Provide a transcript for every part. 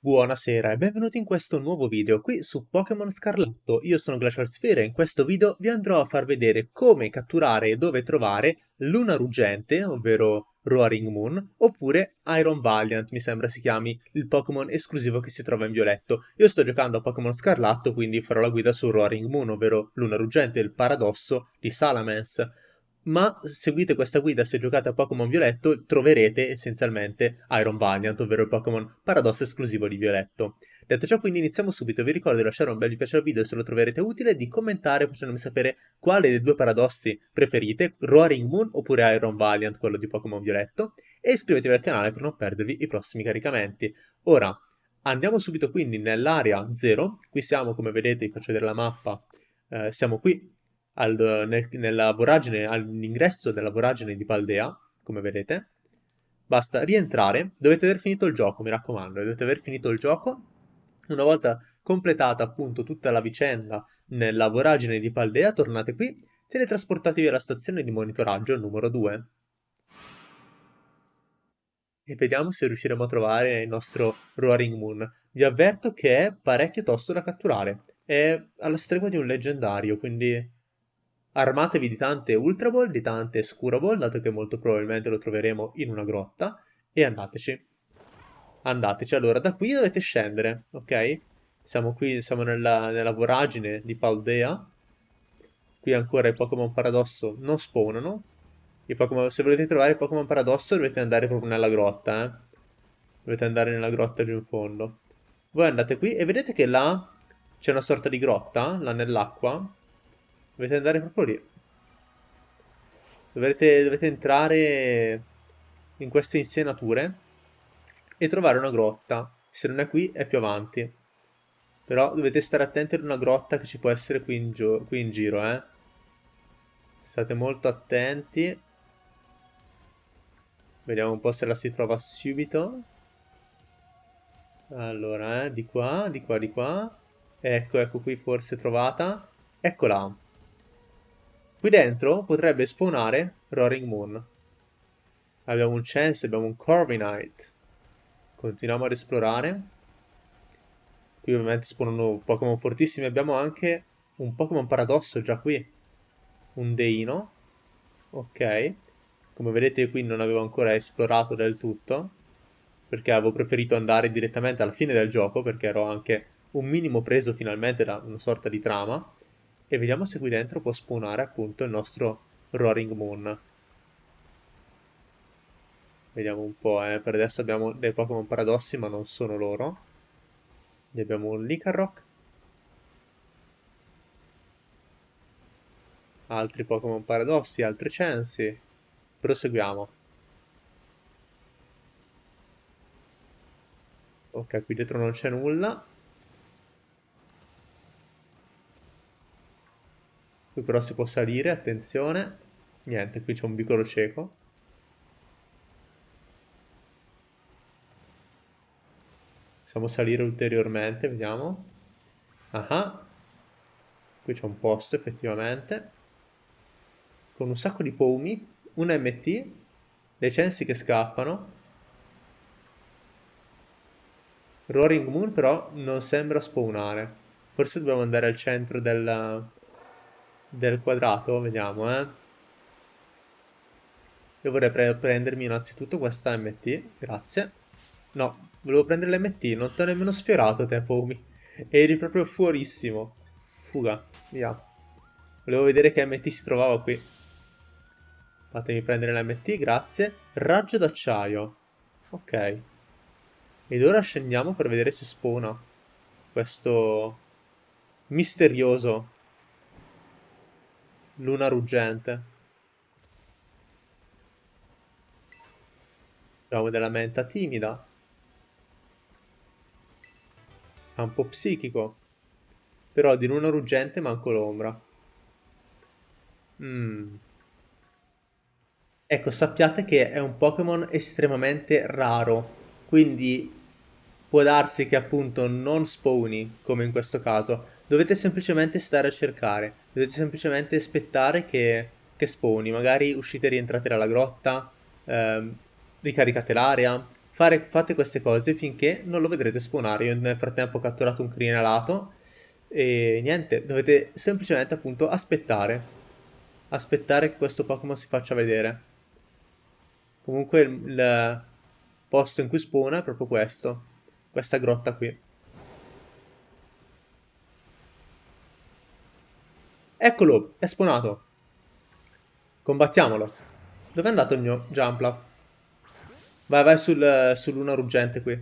Buonasera e benvenuti in questo nuovo video qui su Pokémon Scarlatto. Io sono Glacial Sphere e in questo video vi andrò a far vedere come catturare e dove trovare Luna Ruggente, ovvero Roaring Moon, oppure Iron Valiant, mi sembra si chiami il Pokémon esclusivo che si trova in violetto. Io sto giocando a Pokémon Scarlatto, quindi farò la guida su Roaring Moon, ovvero Luna Ruggente, il paradosso di Salamence ma seguite questa guida se giocate a Pokémon Violetto troverete essenzialmente Iron Valiant, ovvero il Pokémon paradosso esclusivo di Violetto. Detto ciò quindi iniziamo subito, vi ricordo di lasciare un bel mi piace al video se lo troverete utile, di commentare facendomi sapere quale dei due paradossi preferite, Roaring Moon oppure Iron Valiant, quello di Pokémon Violetto, e iscrivetevi al canale per non perdervi i prossimi caricamenti. Ora, andiamo subito quindi nell'area 0, qui siamo come vedete, vi faccio vedere la mappa, eh, siamo qui al, nel, nella voragine, all'ingresso della voragine di Paldea, come vedete. Basta rientrare, dovete aver finito il gioco, mi raccomando, dovete aver finito il gioco. Una volta completata appunto tutta la vicenda nella voragine di Paldea, tornate qui, teletrasportatevi alla stazione di monitoraggio numero 2. E vediamo se riusciremo a trovare il nostro Roaring Moon. Vi avverto che è parecchio tosto da catturare. È alla stregua di un leggendario, quindi Armatevi di tante Ultra Ball, di tante Scura Ball, dato che molto probabilmente lo troveremo in una grotta, e andateci. Andateci, allora da qui dovete scendere, ok? Siamo qui, siamo nella, nella voragine di Paldea. Qui ancora i Pokémon Paradosso non spawnano. Pokemon, se volete trovare i Pokémon Paradosso dovete andare proprio nella grotta, eh? Dovete andare nella grotta giù in fondo. Voi andate qui e vedete che là c'è una sorta di grotta, là nell'acqua, Dovete andare proprio lì. Dovete, dovete entrare in queste insenature e trovare una grotta. Se non è qui, è più avanti. Però dovete stare attenti ad una grotta che ci può essere qui in, qui in giro, eh. State molto attenti. Vediamo un po' se la si trova subito. Allora, eh, di qua, di qua, di qua. Ecco, ecco qui forse trovata. Eccola. Qui dentro potrebbe spawnare Roaring Moon. Abbiamo un Chance, abbiamo un Corviknight. Continuiamo ad esplorare. Qui ovviamente spawnano Pokémon fortissimi. Abbiamo anche un Pokémon paradosso già qui. Un Deino. Ok. Come vedete qui non avevo ancora esplorato del tutto. Perché avevo preferito andare direttamente alla fine del gioco. Perché ero anche un minimo preso finalmente da una sorta di trama e vediamo se qui dentro può spawnare appunto il nostro Roaring Moon. Vediamo un po', eh. per adesso abbiamo dei Pokémon paradossi ma non sono loro. Ne abbiamo un Licarrock. Altri Pokémon paradossi, altri Chansey. Proseguiamo. Ok, qui dietro non c'è nulla. Qui però si può salire, attenzione. Niente, qui c'è un vicolo cieco. Possiamo salire ulteriormente, vediamo. Ah, qui c'è un posto effettivamente. Con un sacco di pomi, un MT, dei censi che scappano. Roaring Moon però non sembra spawnare. Forse dobbiamo andare al centro del, del quadrato, vediamo, eh. Io vorrei pre prendermi innanzitutto questa MT, grazie. No, volevo prendere l'MT, non ti ho nemmeno sfiorato te, Pomi. Eri proprio fuorissimo. Fuga, via. Volevo vedere che MT si trovava qui. Fatemi prendere l'MT, grazie. Raggio d'acciaio. Ok. Ed ora scendiamo per vedere se spawna questo misterioso Luna ruggente. Abbiamo della menta timida. Campo psichico. Però di luna ruggente manco l'ombra. Mm. Ecco, sappiate che è un Pokémon estremamente raro. Quindi può darsi che appunto non spawni, come in questo caso. Dovete semplicemente stare a cercare, dovete semplicemente aspettare che, che spawni, magari uscite e rientrate dalla grotta, ehm, ricaricate l'area, fare, fate queste cose finché non lo vedrete spawnare. Io nel frattempo ho catturato un crinelato e niente, dovete semplicemente appunto aspettare. Aspettare che questo Pokémon si faccia vedere. Comunque il, il posto in cui spawna è proprio questo. Questa grotta qui. Eccolo, è spawnato. Combattiamolo. Dov'è andato il mio Jumpluff? Vai, vai sul, sull'una ruggente qui.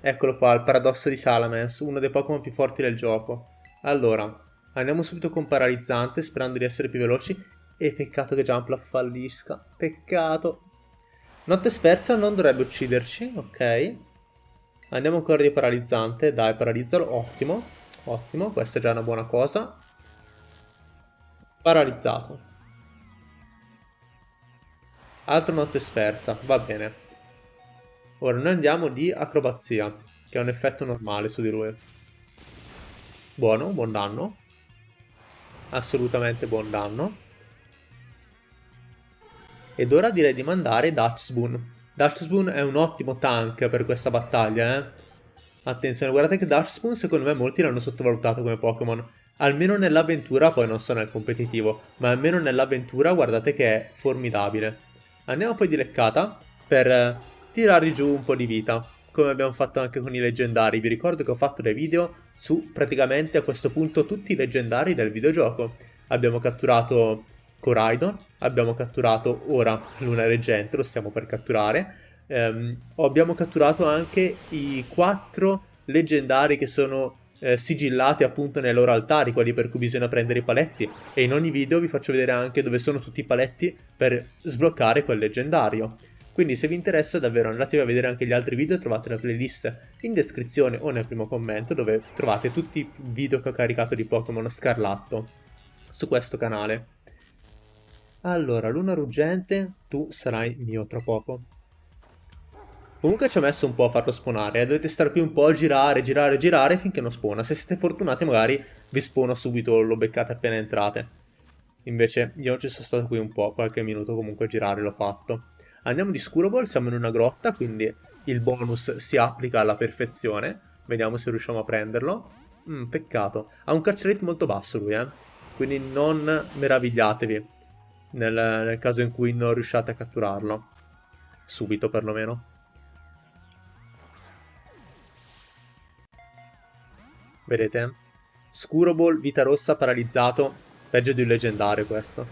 Eccolo qua, il paradosso di Salamence, uno dei Pokémon più forti del gioco. Allora, andiamo subito con Paralizzante, sperando di essere più veloci. E peccato che Jumpluff fallisca. Peccato. Notte sferza non dovrebbe ucciderci, ok. Andiamo ancora di Paralizzante, dai, paralizzalo, ottimo. Ottimo, questa è già una buona cosa. Paralizzato. Altro notte sferza, va bene. Ora noi andiamo di acrobazia, che è un effetto normale su di lui. Buono, buon danno. Assolutamente buon danno. Ed ora direi di mandare Dutch Spoon. Dutch Spoon è un ottimo tank per questa battaglia, eh. Attenzione, guardate che Dutch Spoon secondo me molti l'hanno sottovalutato come Pokémon. Almeno nell'avventura, poi non so nel competitivo, ma almeno nell'avventura guardate che è formidabile. Andiamo poi di leccata per eh, tirare giù un po' di vita, come abbiamo fatto anche con i leggendari. Vi ricordo che ho fatto dei video su praticamente a questo punto tutti i leggendari del videogioco. Abbiamo catturato Coraidon, abbiamo catturato ora Luna Reggente, lo stiamo per catturare. Um, abbiamo catturato anche i quattro leggendari che sono eh, sigillati appunto nei loro altari, quelli per cui bisogna prendere i paletti. E in ogni video vi faccio vedere anche dove sono tutti i paletti per sbloccare quel leggendario. Quindi se vi interessa davvero andatevi a vedere anche gli altri video, trovate la playlist in descrizione o nel primo commento dove trovate tutti i video che ho caricato di Pokémon Scarlatto su questo canale. Allora, Luna Ruggente, tu sarai mio tra poco. Comunque ci ho messo un po' a farlo spawnare, dovete stare qui un po' a girare, girare, girare finché non spawna. Se siete fortunati magari vi spawna subito, lo beccate appena entrate. Invece io ci sono stato qui un po', qualche minuto comunque a girare l'ho fatto. Andiamo di Scurable, siamo in una grotta, quindi il bonus si applica alla perfezione. Vediamo se riusciamo a prenderlo. Mm, peccato. Ha un catch rate molto basso lui, eh. Quindi non meravigliatevi nel, nel caso in cui non riusciate a catturarlo. Subito perlomeno. Vedete? Scuroball, vita rossa, paralizzato. Peggio di un leggendario questo.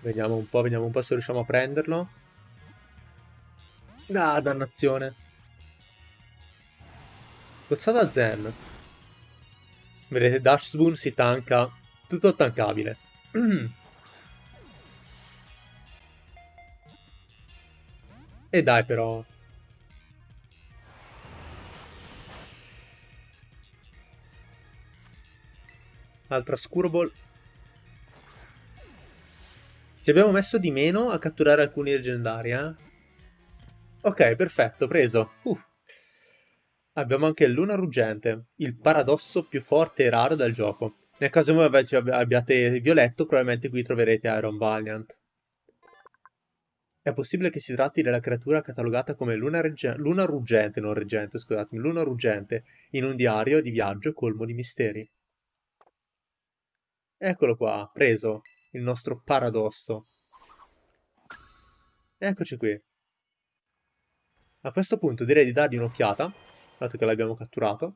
Vediamo un po', vediamo un po' se riusciamo a prenderlo. Ah, dannazione. Cozzata Zen. Vedete, Dash Spoon si tanca. Tutto tankabile. E dai però. Altra Scurball. Ci abbiamo messo di meno a catturare alcuni leggendari, eh? Ok, perfetto, preso. Uh. Abbiamo anche Luna Ruggente, il paradosso più forte e raro del gioco. Nel caso voi abbiate violetto, probabilmente qui troverete Iron Valiant. È possibile che si tratti della creatura catalogata come luna, luna ruggente, non reggente, scusatemi, luna ruggente, in un diario di viaggio colmo di misteri. Eccolo qua, preso, il nostro paradosso. Eccoci qui. A questo punto direi di dargli un'occhiata, dato che l'abbiamo catturato.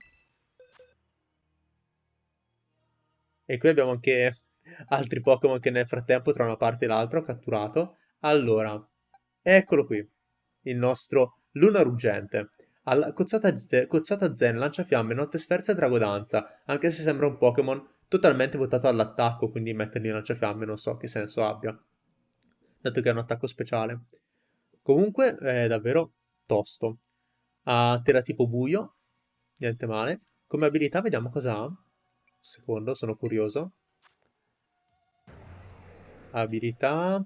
E qui abbiamo anche altri Pokémon che nel frattempo tra una parte e l'altra ho catturato. Allora, Eccolo qui, il nostro Luna Ruggente. Alla cozzata, cozzata Zen lancia fiamme, notte sferza e dragodanza, anche se sembra un Pokémon totalmente votato all'attacco, quindi mettergli lanciafiamme non so che senso abbia, dato che è un attacco speciale. Comunque è davvero tosto. Ha terra tipo buio, niente male. Come abilità vediamo cosa ha. Un secondo, sono curioso. Abilità...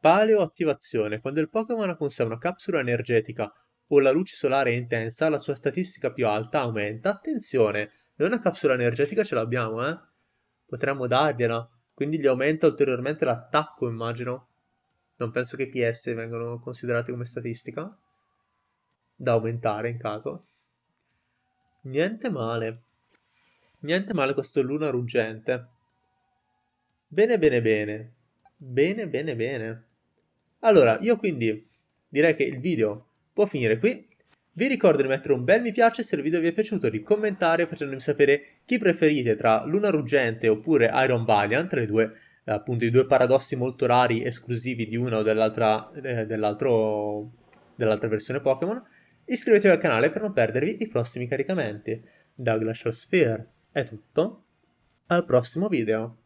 Paleo attivazione. Quando il Pokémon ha con sé una capsula energetica o la luce solare è intensa, la sua statistica più alta aumenta. Attenzione, Noi una capsula energetica ce l'abbiamo, eh? Potremmo dargliela. Quindi gli aumenta ulteriormente l'attacco, immagino. Non penso che i PS vengano considerati come statistica. Da aumentare in caso. Niente male. Niente male questo luna ruggente. Bene, bene, bene. Bene, bene, bene. Allora, io quindi direi che il video può finire qui. Vi ricordo di mettere un bel mi piace se il video vi è piaciuto, di commentare facendomi sapere chi preferite tra Luna Ruggente oppure Iron Valiant, le due, eh, appunto i due paradossi molto rari esclusivi di una o dell'altra eh, dell'altra versione Pokémon. Iscrivetevi al canale per non perdervi i prossimi caricamenti. Da Glacial Sphere è tutto, al prossimo video.